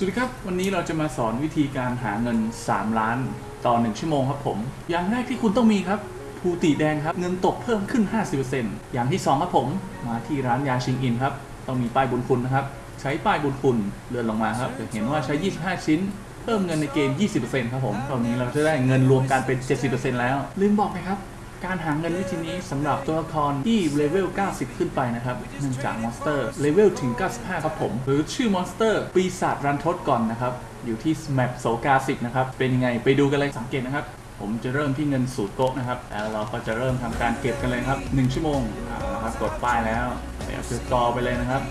สวัสดีครับ วันนี้เราจะมาสอนวิธีการหาเงิน 3 ล้านต่อ 1 ชั่วโมงครับผม อย่างแรกที่คุณต้องมีครับภูติแดงครับ เงินตกเพิ่มขึ้น 50%อย่างที่ 2 ครับผม มาที่ร้านยาชิงอินครับ ต้องมีป้ายบุญคุณนะครับ ใช้ป้ายบุญคุณเลื่อนลงมาครับจะเห็นว่าใช้ 25 ชิ้น เพิ่มเงินในเกม 20%ครับผม ตอนนี้เราจะได้เงินรวมกันเป็น 70%แล้ว ลืมบอกไปครับ การหาเงินวิธีนี้สำหรับตัวละครที่เลเวล 90 ขึ้นไปนะครับ เนื่องจากมอนสเตอร์เลเวลถึง 95 ครับผม หรือชื่อมอนสเตอร์ปีศาจรันทดก่อนนะครับ อยู่ที่แมปโซกาสิกนะครับ เป็นยังไงไปดูกันเลยสังเกตนะครับ ผมจะเริ่มที่เงินสูตรโกะนะครับ แล้วเราก็จะเริ่มทำการเก็บกันเลยครับ 1 ชั่วโมงเอาละครับกดป้ายแล้วไปเอาคือจอไปเลยนะครับ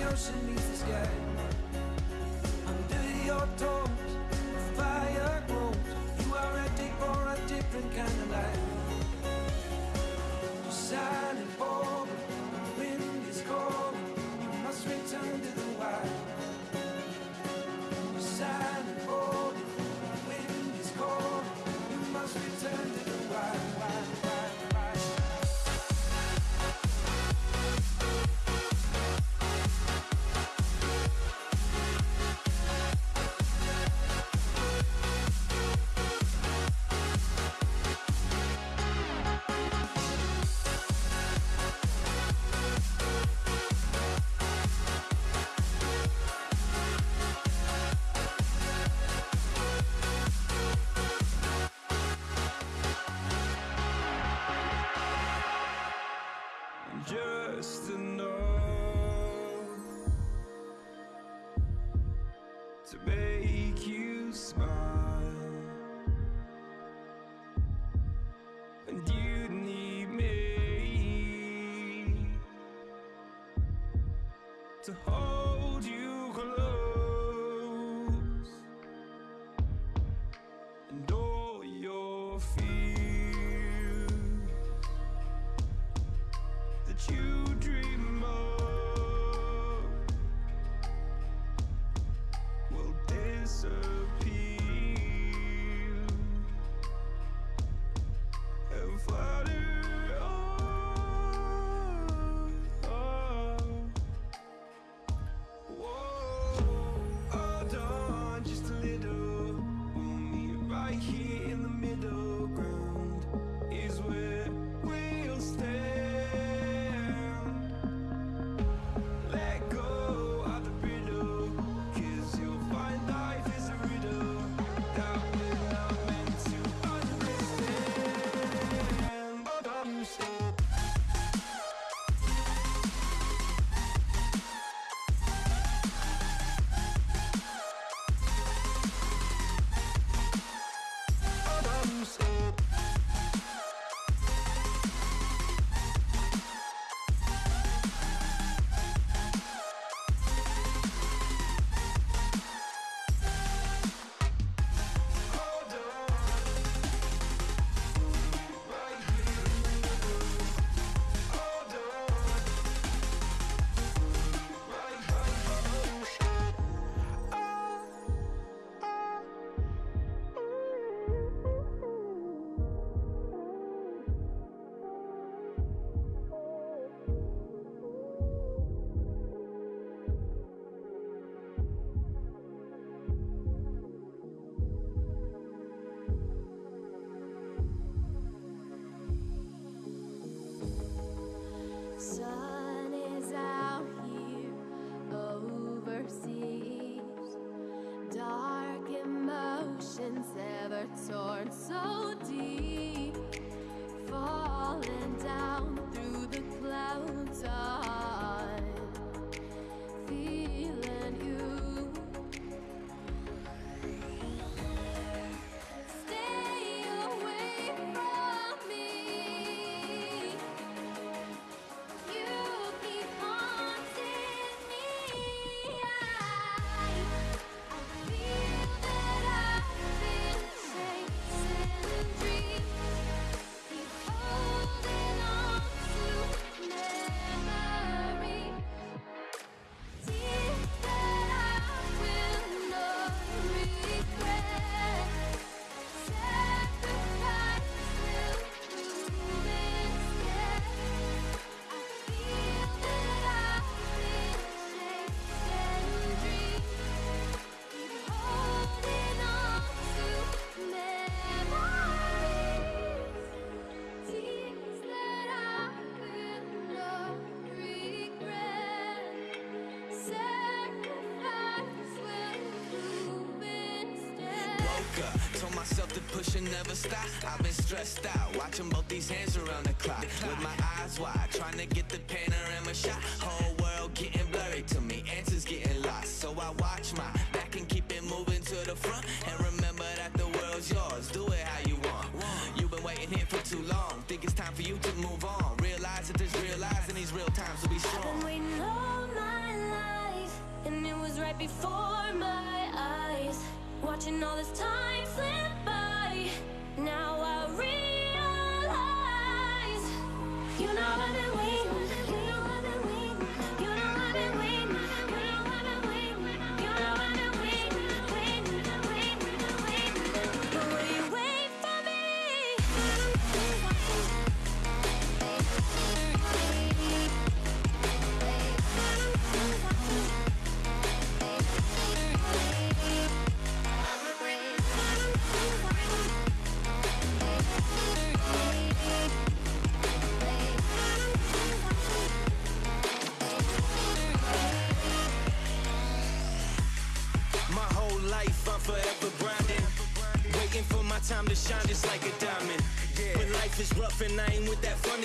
myself to push and never stop. I've been stressed out, watching both these hands around the clock. With my eyes wide, trying to get the panorama shot. Whole world getting blurry to me, answers getting lost. So I watch my back and keep it moving to the front. And remember that the world's yours, do it how you want. You've been waiting here for too long. Think it's time for you to move on. Realize that there's real lies in these real times to be Been strong. waiting all my life, and it was right before my eyes. Watching all this time slip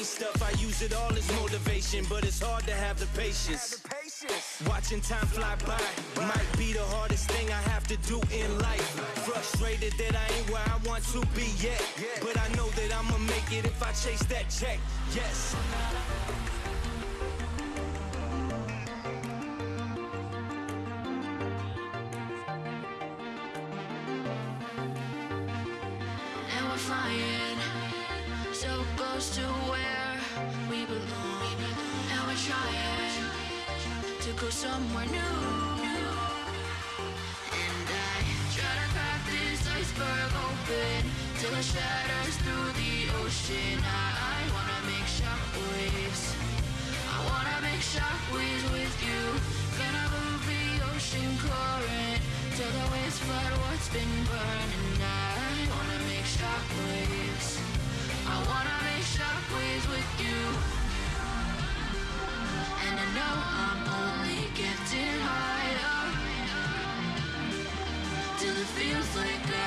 funny stuff. I use it all as motivation, but it's hard to have the patience. Watching time fly by might be the hardest thing I have to do in life. Frustrated that I ain't where I want to be yet. But I know that I'ma make it if I chase that check. Yes. Go somewhere new. And I try to crack this iceberg open till it shatters through the ocean. I, I wanna make shockwaves. I wanna make shockwaves with you. Gonna move the ocean current till the waves flood what's been burning. I wanna make shockwaves. I wanna make shockwaves with you. And I know I'm only getting higher. It feels like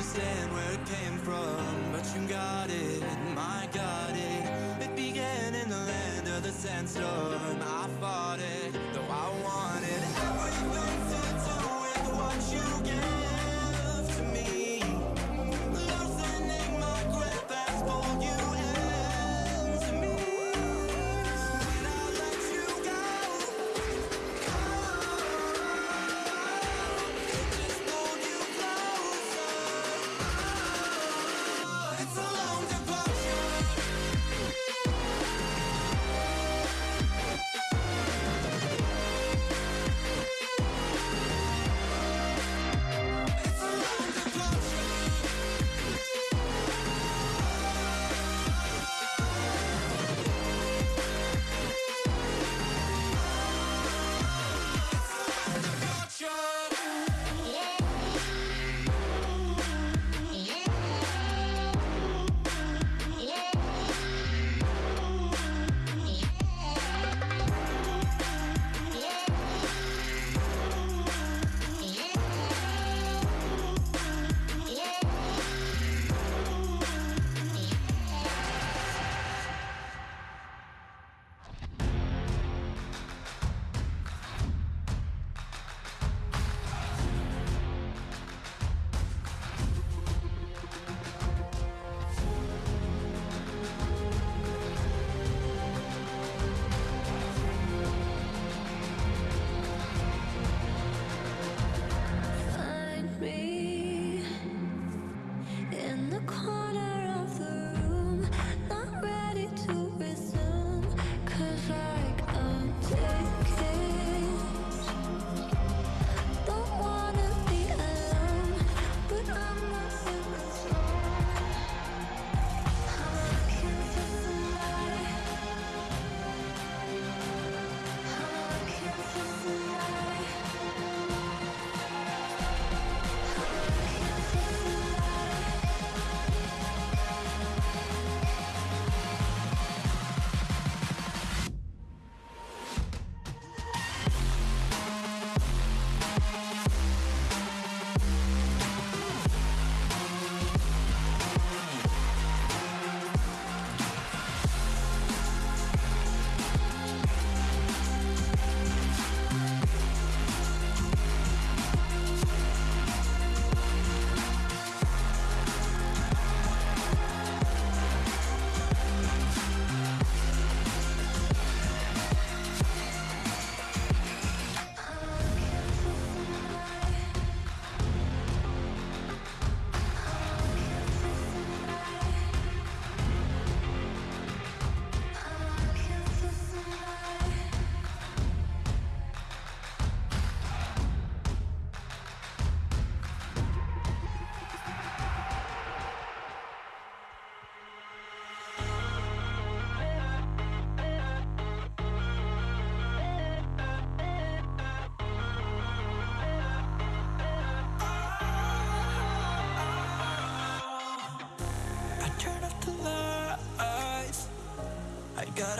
understand where it came from, but you got it, my got it. It began in the land of the sandstorm.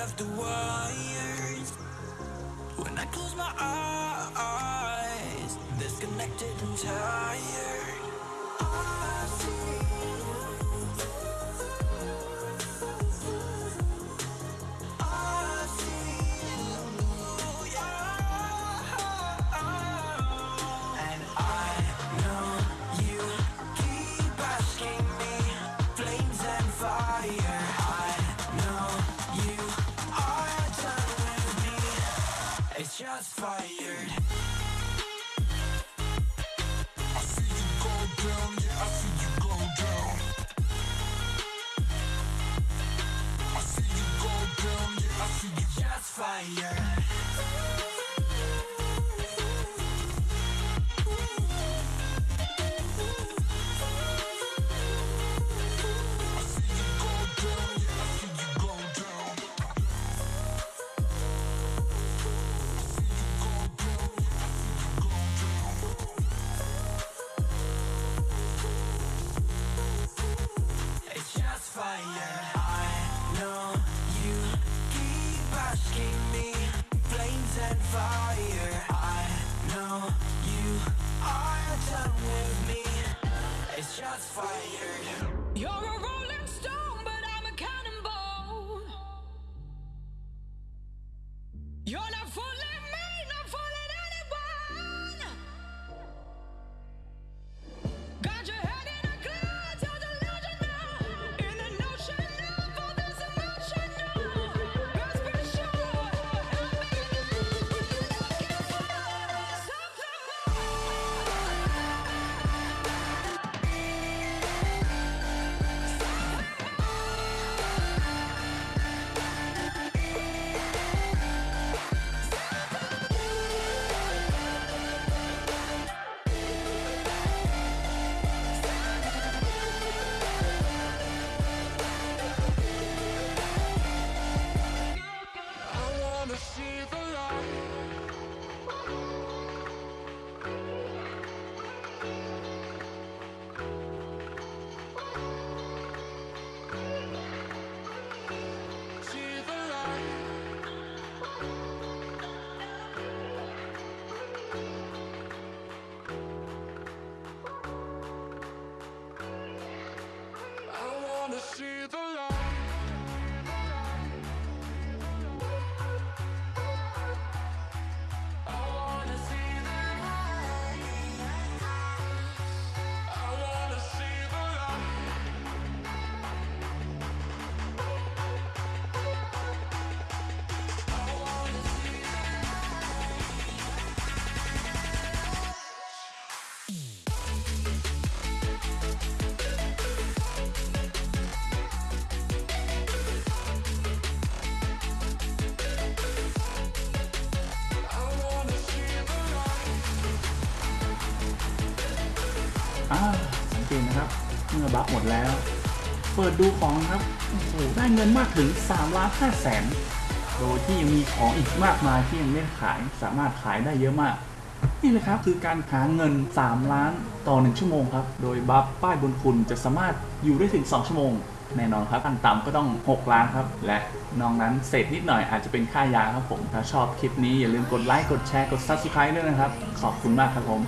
Off the wires. When I close my eyes, disconnected and tired. Just Just fired. You're a rolling อ่าสังเกตนะครับ เมื่อบัฟหมดแล้ว เปิดดูของครับโอ้โหได้เงินมากถึง3ล้าน5แสนโดยที่ยังมีของอีกมากมายที่ยังไม่ขายสามารถขายได้เยอะมาก นี่เลยครับคือการหาเงิน 3 ล้านต่อ 1 ชั่วโมงครับ โดยบัฟป้ายบนคุณจะสามารถอยู่ได้ถึง 2 ชั่วโมง แน่นอนครับขั้นต่ำก็ต้อง 6 ล้านครับ และนอกนั้นเศษนิดหน่อยอาจจะเป็นค่ายาครับผม ถ้าชอบคลิปนี้อย่าลืมกดไลค์กดแชร์กด Subscribe ด้วยนะครับ ขอบคุณมากครับผม